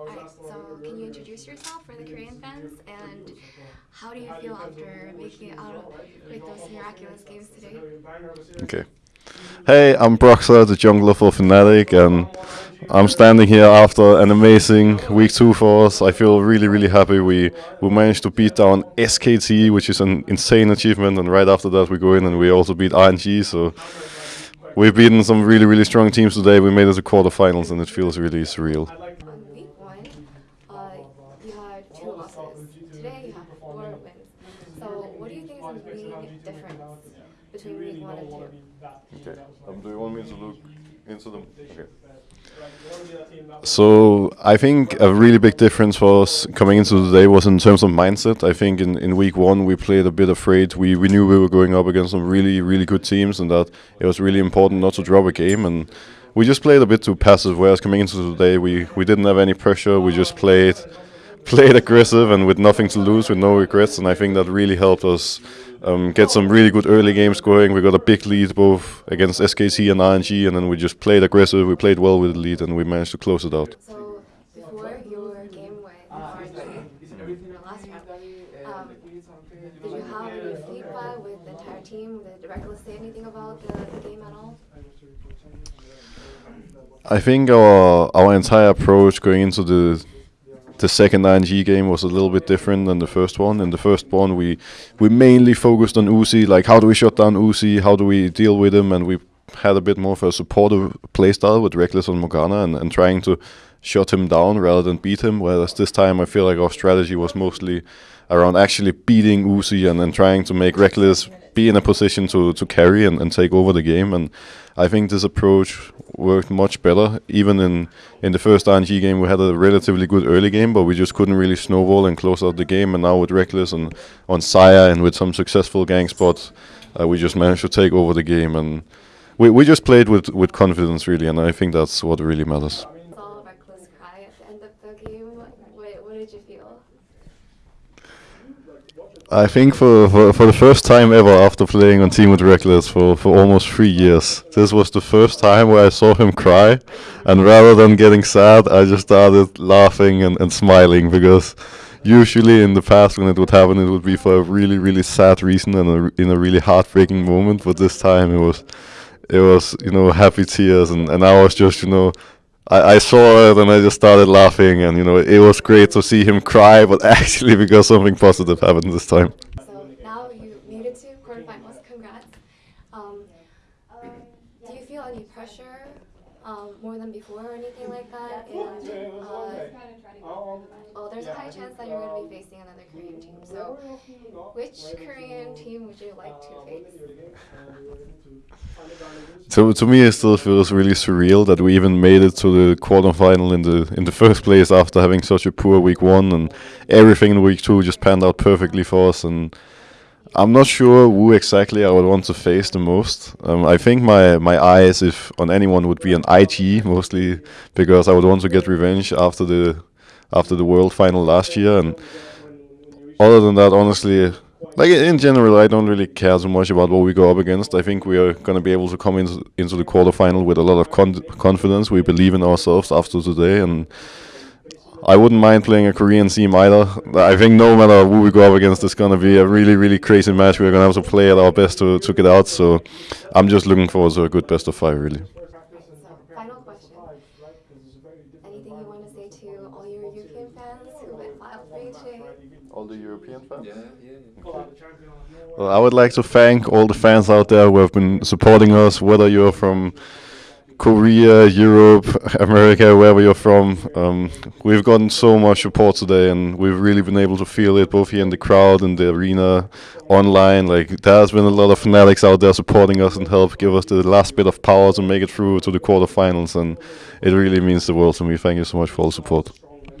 Alright, so can you introduce yourself for the Korean fans and how do you feel after making it out of like those miraculous games today? Okay. Hey, I'm Broxah, the jungler for Fnatic, and I'm standing here after an amazing week two for us. I feel really, really happy. We we managed to beat down SKT, which is an insane achievement, and right after that we go in and we also beat RNG. So we've beaten some really, really strong teams today. We made it to quarterfinals, and it feels really surreal. On week one, uh, you had two losses. Today you have wins. So what do you think is the main difference between week one and two? Okay. Um, do you want me to look into them? Okay. So I think a really big difference for us coming into today was in terms of mindset. I think in, in week one we played a bit afraid. We we knew we were going up against some really really good teams and that it was really important not to drop a game and we just played a bit too passive. Whereas coming into today we, we didn't have any pressure. We just played played aggressive and with nothing to lose, with no regrets. And I think that really helped us um, get some really good early games going. We got a big lead both against SKT and RNG, and then we just played aggressive. We played well with the lead, and we managed to close it out. So before your game with RNG in the last round, um, did you have any feedback with the entire team? Did Rekkles say anything about the, the game at all? I think our our entire approach going into the the second RNG game was a little bit different than the first one. In the first one, we we mainly focused on Uzi, like how do we shut down Uzi, how do we deal with him, and we had a bit more of a supportive playstyle with Rekkles and Morgana and, and trying to shut him down rather than beat him. Whereas this time, I feel like our strategy was mostly around actually beating Uzi and then trying to make Rekkles be in a position to, to carry and, and take over the game. And I think this approach worked much better. Even in, in the first RNG game, we had a relatively good early game, but we just couldn't really snowball and close out the game. And now with Rekkles and on Xayah and with some successful gang spots, uh, we just managed to take over the game. And we, we just played with, with confidence, really, and I think that's what really matters. What did you feel? I think for, for, for the first time ever after playing on Team with Rekkles for, for almost three years, this was the first time where I saw him cry. And rather than getting sad, I just started laughing and, and smiling because usually in the past when it would happen, it would be for a really, really sad reason and a, in a really heartbreaking moment. But this time it was, it was, you know, happy tears. And, and I was just, you know, I, I saw it and I just started laughing, and you know it was great to see him cry, but actually because something positive happened this time. So now you made it to quarterfinals. Congrats. Um, do you feel any pressure um, more than before or anything like that? And uh, oh, there's a high chance that you're going to be facing another Korean team. So, which Korean team would you like to face? So to me, it still feels really surreal that we even made it to the quarterfinal in the in the first place after having such a poor week one, and everything in week two just panned out perfectly for us. And I'm not sure who exactly I would want to face the most. Um, I think my my eyes, if on anyone, would be an IG mostly because I would want to get revenge after the after the world final last year. And other than that, honestly, like in general, I don't really care so much about what we go up against. I think we are going to be able to come into into the quarterfinal with a lot of con confidence. We believe in ourselves after today, and I wouldn't mind playing a Korean team either. I think no matter who we go up against, it's going to be a really, really crazy match. We're going to have to play at our best to, to get out. So I'm just looking forward to a good best of five, really. Final question. Anything you want to say to all your European fans who wild for? All the European fans? Yeah, yeah. Well, I would like to thank all the fans out there who have been supporting us, whether you're from Korea, Europe, America, wherever you're from. Um, we've gotten so much support today, and we've really been able to feel it both here in the crowd, in the arena, online. Like there's been a lot of fanatics out there supporting us and help give us the last bit of power to make it through to the quarterfinals, and it really means the world to me. Thank you so much for all the support.